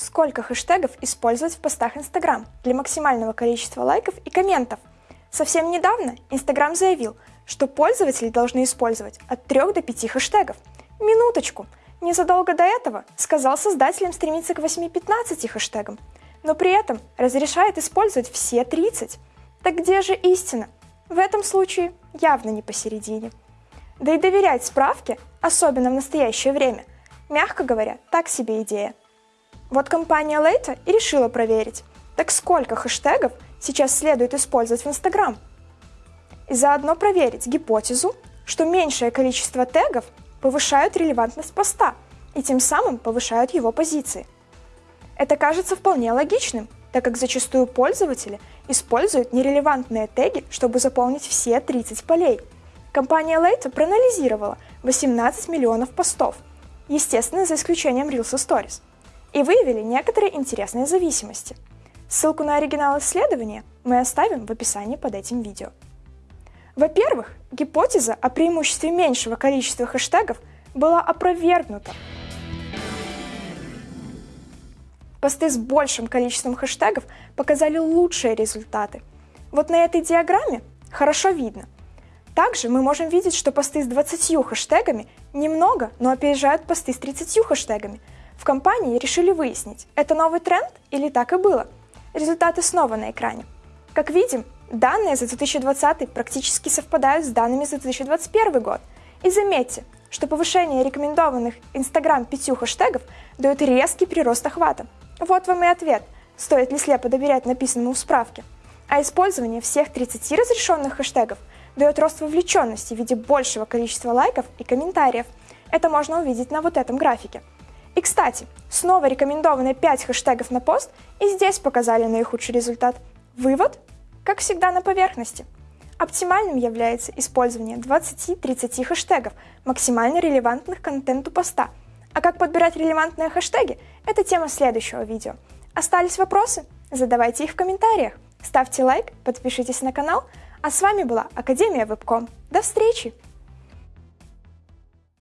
сколько хэштегов использовать в постах Instagram для максимального количества лайков и комментов. Совсем недавно Instagram заявил, что пользователи должны использовать от 3 до 5 хэштегов. Минуточку! Незадолго до этого сказал создателям стремиться к 8-15 хэштегам, но при этом разрешает использовать все 30. Так где же истина? В этом случае явно не посередине. Да и доверять справке, особенно в настоящее время, мягко говоря, так себе идея. Вот компания Later и решила проверить, так сколько хэштегов сейчас следует использовать в Instagram. И заодно проверить гипотезу, что меньшее количество тегов повышают релевантность поста и тем самым повышают его позиции. Это кажется вполне логичным, так как зачастую пользователи используют нерелевантные теги, чтобы заполнить все 30 полей. Компания Later проанализировала 18 миллионов постов, естественно, за исключением Reels и Stories – и выявили некоторые интересные зависимости. Ссылку на оригинал исследования мы оставим в описании под этим видео. Во-первых, гипотеза о преимуществе меньшего количества хэштегов была опровергнута. Посты с большим количеством хэштегов показали лучшие результаты. Вот на этой диаграмме хорошо видно. Также мы можем видеть, что посты с 20 хэштегами немного, но опережают посты с 30 хэштегами – в компании решили выяснить, это новый тренд или так и было. Результаты снова на экране. Как видим, данные за 2020 практически совпадают с данными за 2021 год. И заметьте, что повышение рекомендованных Instagram пятью хэштегов дает резкий прирост охвата. Вот вам и ответ, стоит ли слепо доверять написанному в справке. А использование всех 30 разрешенных хэштегов дает рост вовлеченности в виде большего количества лайков и комментариев. Это можно увидеть на вот этом графике. И, кстати, снова рекомендованы 5 хэштегов на пост, и здесь показали наихудший результат. Вывод, как всегда, на поверхности. Оптимальным является использование 20-30 хэштегов, максимально релевантных контенту поста. А как подбирать релевантные хэштеги – это тема следующего видео. Остались вопросы? Задавайте их в комментариях. Ставьте лайк, подпишитесь на канал. А с вами была Академия Вебком. До встречи!